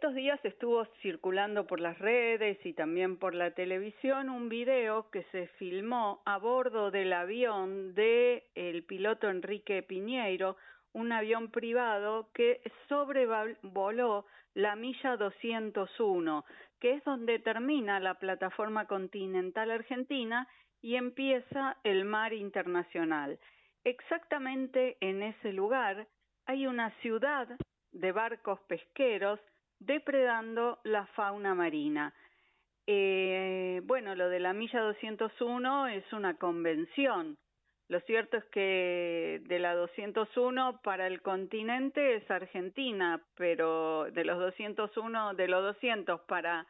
estos días estuvo circulando por las redes y también por la televisión un video que se filmó a bordo del avión de el piloto Enrique Piñeiro, un avión privado que sobrevoló la milla 201, que es donde termina la plataforma continental argentina y empieza el mar internacional. Exactamente en ese lugar hay una ciudad de barcos pesqueros depredando la fauna marina. Eh, bueno, lo de la milla 201 es una convención. Lo cierto es que de la 201 para el continente es Argentina, pero de los 201, de los 200 para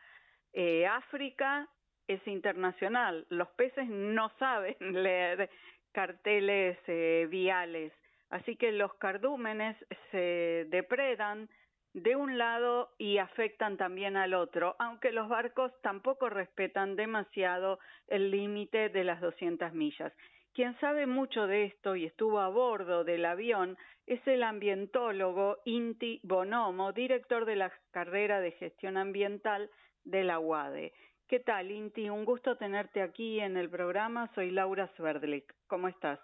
eh, África es internacional. Los peces no saben leer carteles eh, viales, así que los cardúmenes se depredan de un lado y afectan también al otro, aunque los barcos tampoco respetan demasiado el límite de las 200 millas. Quien sabe mucho de esto y estuvo a bordo del avión es el ambientólogo Inti Bonomo, director de la carrera de gestión ambiental de la UADE. ¿Qué tal, Inti? Un gusto tenerte aquí en el programa. Soy Laura Sverdlik. ¿Cómo estás?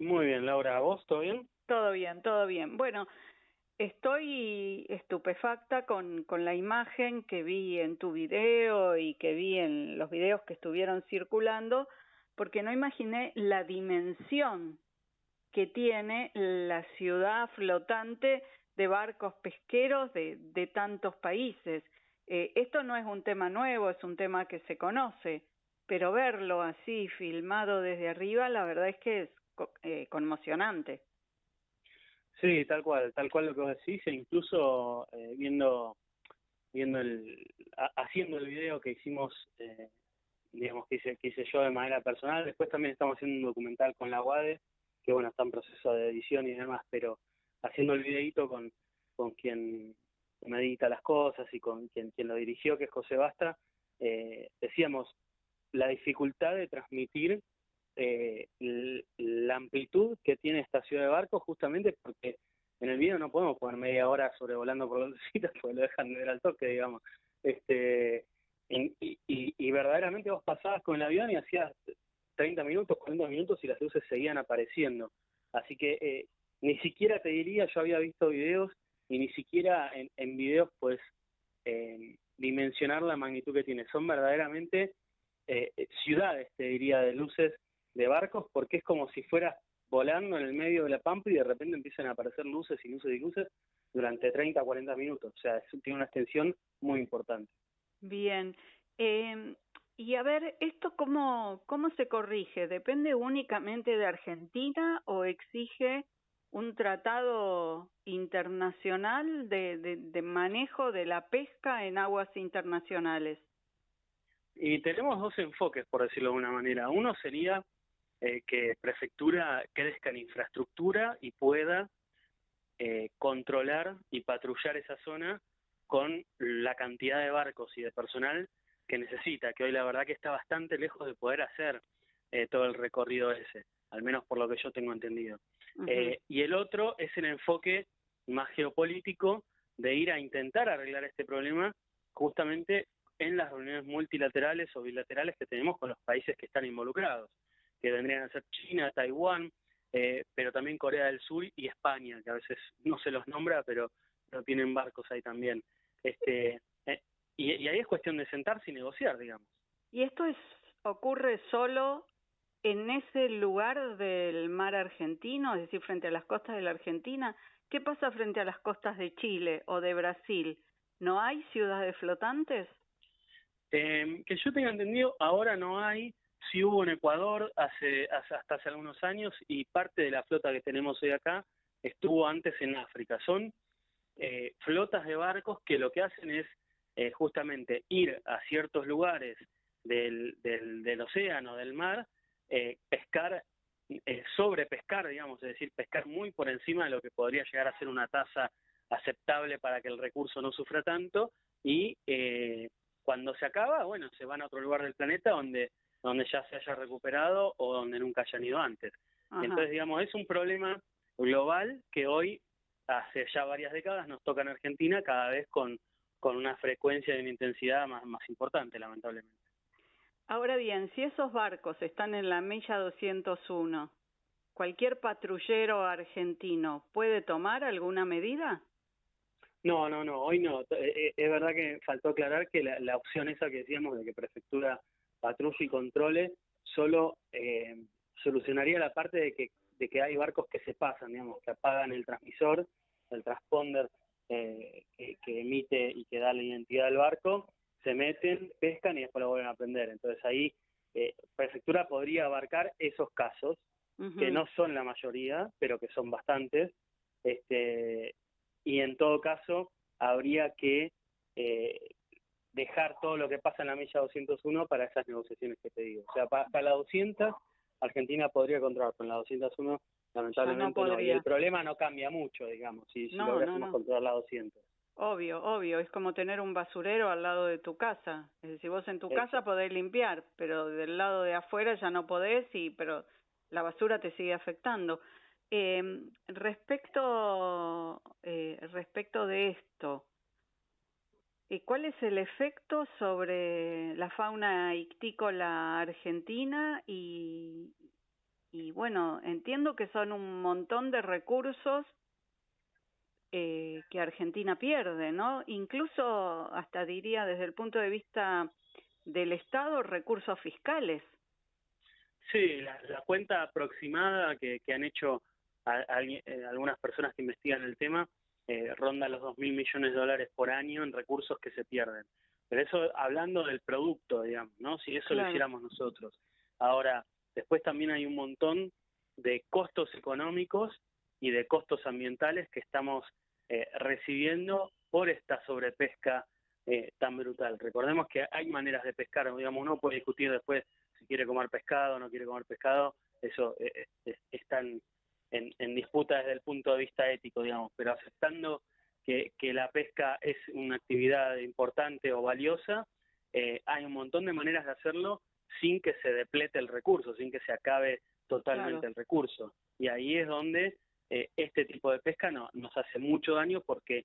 Muy bien, Laura. ¿Vos todo bien? Todo bien, todo bien. Bueno, Estoy estupefacta con, con la imagen que vi en tu video y que vi en los videos que estuvieron circulando, porque no imaginé la dimensión que tiene la ciudad flotante de barcos pesqueros de, tantos países. Eh, esto no es un tema nuevo, es un tema que se conoce, pero verlo así filmado desde arriba, la verdad es que es eh, conmocionante. Sí, tal cual, tal cual lo que vos decís, e incluso eh, viendo, viendo el, haciendo el video que hicimos, eh, digamos, que hice, que hice yo de manera personal, después también estamos haciendo un documental con la UADE, que bueno, está en proceso de edición y demás, pero haciendo el videito con, con quien medita las cosas y con quien, quien lo dirigió, que es José Bastra, eh, decíamos la dificultad de transmitir eh, la amplitud que tiene esta ciudad de barcos justamente porque en el video no podemos poner media hora sobrevolando por citas porque lo dejan de ver al toque, digamos. Este, y, verdaderamente vos pasabas con el avión y hacías 30 minutos, 40 minutos y las luces seguían apareciendo. Así que eh, ni siquiera te diría, yo había visto videos y ni siquiera en, en videos pues eh, dimensionar la magnitud que tiene. Son verdaderamente eh, ciudades, te diría, de luces de barcos porque es como si fueras volando en el medio de la pampa y de repente empiezan a aparecer luces y luces y luces durante 30 40 minutos. O sea, tiene una extensión muy importante. Bien. Eh, y a ver, ¿esto cómo, cómo se corrige? ¿Depende únicamente de Argentina o exige un tratado internacional de, de, de manejo de la pesca en aguas internacionales? Y tenemos dos enfoques, por decirlo de una manera. Uno sería eh, que prefectura crezca en infraestructura y pueda eh, controlar y patrullar esa zona con la cantidad de barcos y de personal que necesita, que hoy la verdad que está bastante lejos de poder hacer eh, todo el recorrido ese, al menos por lo que yo tengo entendido. y el otro es el enfoque más geopolítico de ir a intentar arreglar este problema justamente en las reuniones multilaterales o bilaterales que tenemos con los países que están involucrados que vendrían a ser China, Taiwán, eh, pero también Corea del Sur y España, que a veces no se los nombra, pero, pero tienen barcos ahí también. Este, eh, y, y, ahí es cuestión de sentarse y negociar, digamos. ¿Y esto es ocurre solo en ese lugar del mar argentino, es decir, frente a las costas de la Argentina? ¿Qué pasa frente a las costas de Chile o de Brasil? ¿No hay ciudades flotantes? Eh, que yo tenga entendido, ahora no hay, sí hubo en Ecuador hace, hasta hace algunos años y parte de la flota que tenemos hoy acá estuvo antes en África. Son eh, flotas de barcos que lo que hacen es eh, justamente ir a ciertos lugares del, del, océano, del mar, eh, pescar, eh, sobrepescar, digamos, es decir, pescar muy por encima de lo que podría llegar a ser una tasa aceptable para que el recurso no sufra tanto y eh, cuando se acaba, bueno, se van a otro lugar del planeta donde donde ya se haya recuperado o donde nunca hayan ido antes. Entonces, digamos, es un problema global que hoy, hace ya varias décadas, nos toca en Argentina cada vez con, con una frecuencia y una intensidad más, más importante, lamentablemente. Ahora bien, si esos barcos están en la milla 201, ¿cualquier patrullero argentino puede tomar alguna medida? No, no, no, hoy no. Eh, eh, es verdad que faltó aclarar que la, opción esa que decíamos de que prefectura patrulle y controle solo eh, solucionaría la parte de que, de que hay barcos que se pasan, digamos, que apagan el transmisor, el transponder que, emite y que da la identidad del barco, se meten, pescan y después lo vuelven a prender. Entonces ahí prefectura podría abarcar esos casos, que no son la mayoría, pero que son bastantes, este, y en todo caso habría que eh, dejar todo lo que pasa en la milla 201 para esas negociaciones que te digo. O sea, para, la 200 Argentina podría controlar, en la 201 lamentablemente no, Y el problema no cambia mucho, digamos, si, si lográsemos controlar la 200. Obvio, obvio, es como tener un basurero al lado de tu casa. Es decir, vos en tu casa podés limpiar, pero del lado de afuera ya no podés, y pero la basura te sigue afectando. Eh, respecto, respecto de esto, eh, ¿cuál es el efecto sobre la fauna ictícola argentina? Y, y bueno, entiendo que son un montón de recursos eh, que Argentina pierde, ¿no? Incluso, hasta diría desde el punto de vista del Estado, recursos fiscales. Sí, la, la cuenta aproximada que, que han hecho eh, algunas personas que investigan el tema, eh, ronda los 2 mil millones de dólares por año en recursos que se pierden. Pero eso hablando del producto, digamos, ¿no? Si eso lo hiciéramos nosotros. Ahora, después también hay un montón de costos económicos y de costos ambientales que estamos eh, recibiendo por esta sobrepesca eh, tan brutal. Recordemos que hay maneras de pescar, digamos, uno puede discutir después si quiere comer pescado o no quiere comer pescado, eso eh, es, tan en, disputa desde el punto de vista ético, digamos, pero aceptando que, que la pesca es una actividad importante o valiosa, eh, hay un montón de maneras de hacerlo sin que se deplete el recurso, sin que se acabe totalmente el recurso. Y ahí es donde eh, este tipo de pesca no, nos hace mucho daño porque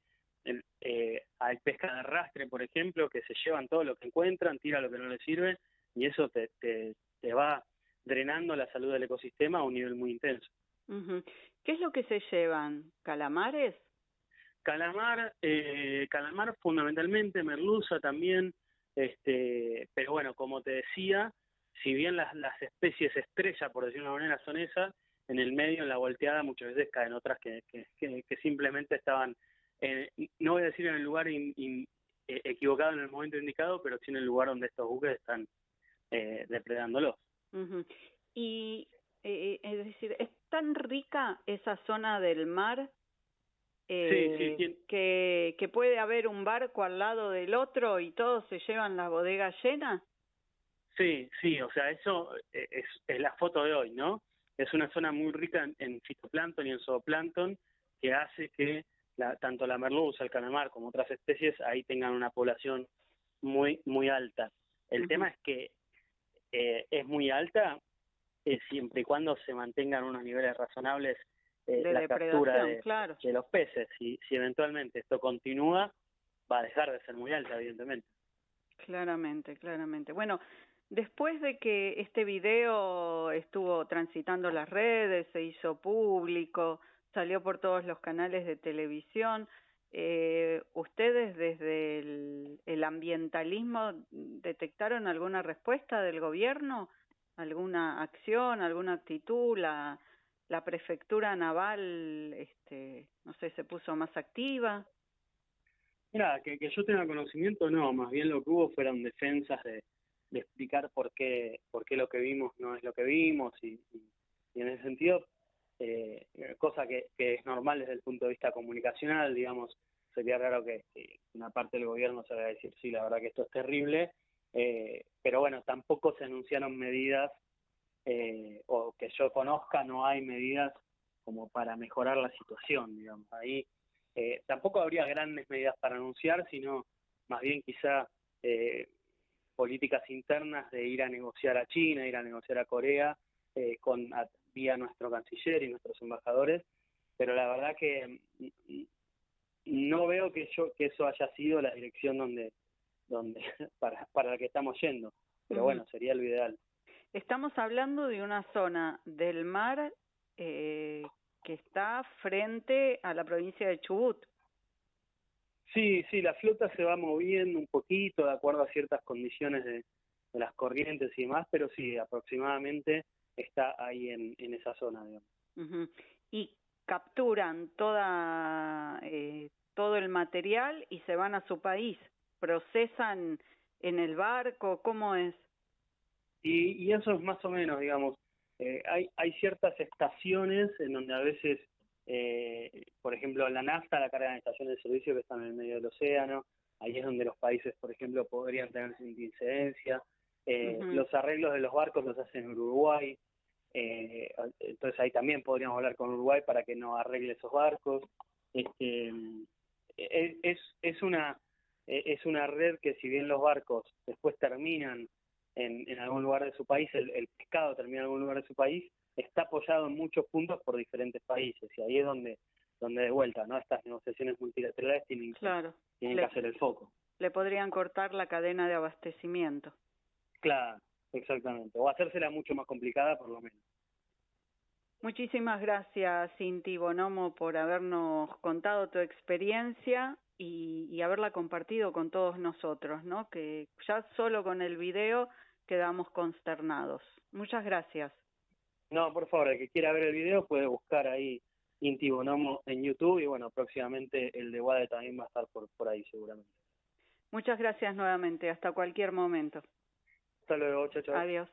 eh, hay pesca de arrastre, por ejemplo, que se llevan todo lo que encuentran, tira lo que no les sirve y eso te, te, te va drenando la salud del ecosistema a un nivel muy intenso. ¿Qué es lo que se llevan? ¿Calamares? Calamar, eh, calamar fundamentalmente, merluza también, este, pero bueno, como te decía, si bien las, las especies estrella, por decirlo de una manera, son esas, en el medio, en la volteada, muchas veces caen otras que, que, que, simplemente estaban, no voy a decir en el lugar e, equivocado en el momento indicado, pero sí en el lugar donde estos buques están eh, depredándolos. Y eh, es decir, tan rica esa zona del mar eh, que, que puede haber un barco al lado del otro y todos se llevan la bodega llena. Sí, sí, o sea, eso eh, es, es la foto de hoy, ¿no? Es una zona muy rica en, fitoplancton y en zooplancton que hace que la, tanto la merluza, el calamar como otras especies ahí tengan una población muy muy alta. El tema es que eh, es muy alta eh, siempre y cuando se mantengan unos niveles razonables eh, de la captura de, de, los peces. Si, si eventualmente esto continúa, va a dejar de ser muy alta, evidentemente. Claramente, claramente. Bueno, después de que este video estuvo transitando las redes, se hizo público, salió por todos los canales de televisión, eh, ¿ustedes desde el, el ambientalismo detectaron alguna respuesta del gobierno? Alguna acción, alguna actitud, la, la prefectura naval, este, no sé, se puso más activa. Mira, que, yo tenga conocimiento, no, más bien lo que hubo fueron defensas de, de explicar por qué, por qué lo que vimos no es lo que vimos y, y, en ese sentido, eh, cosa que, que es normal desde el punto de vista comunicacional, digamos, sería raro que, que una parte del gobierno se vaya a decir, sí, la verdad que esto es terrible, eh, pero bueno, tampoco se anunciaron medidas, eh, o que yo conozca, no hay medidas como para mejorar la situación, digamos. Ahí eh, tampoco habría grandes medidas para anunciar, sino más bien quizá eh, políticas internas de ir a negociar a China, ir a negociar a Corea, eh, con vía nuestro canciller y nuestros embajadores, pero la verdad que mm, no veo que yo que eso haya sido la dirección donde donde para para la que estamos yendo. Pero bueno sería lo ideal. Estamos hablando de una zona del mar eh, que está frente a la provincia de Chubut. Sí sí la flota se va moviendo un poquito de acuerdo a ciertas condiciones de, de las corrientes y demás pero sí aproximadamente está ahí en, en esa zona digamos. y capturan toda eh, todo el material y se van a su país procesan en el barco cómo es y, y eso es más o menos digamos eh, hay hay ciertas estaciones en donde a veces eh, por ejemplo la nafta la cargan en estaciones de servicio que están en el medio del océano ahí es donde los países por ejemplo podrían tener incidencia. Eh, los arreglos de los barcos los hacen en Uruguay entonces ahí también podríamos hablar con Uruguay para que no arregle esos barcos. Este, es, es, una es una red que si bien los barcos después terminan en, en algún lugar de su país, el, el pescado termina en algún lugar de su país, está apoyado en muchos puntos por diferentes países y ahí es donde donde de vuelta, ¿no? Estas negociaciones multilaterales tienen, claro. tienen que hacer el foco. Le podrían cortar la cadena de abastecimiento. Claro, Exactamente, o hacérsela mucho más complicada por lo menos. Muchísimas gracias, Cinti Bonomo, por habernos contado tu experiencia y, y, haberla compartido con todos nosotros, ¿no? Que ya solo con el video quedamos consternados. Muchas gracias. No, por favor, el que quiera ver el video puede buscar ahí Inti Bonomo en YouTube y bueno, próximamente el de Wade también va a estar por, por ahí seguramente. Muchas gracias nuevamente, hasta cualquier momento. Hasta luego, chao, chao. Adiós.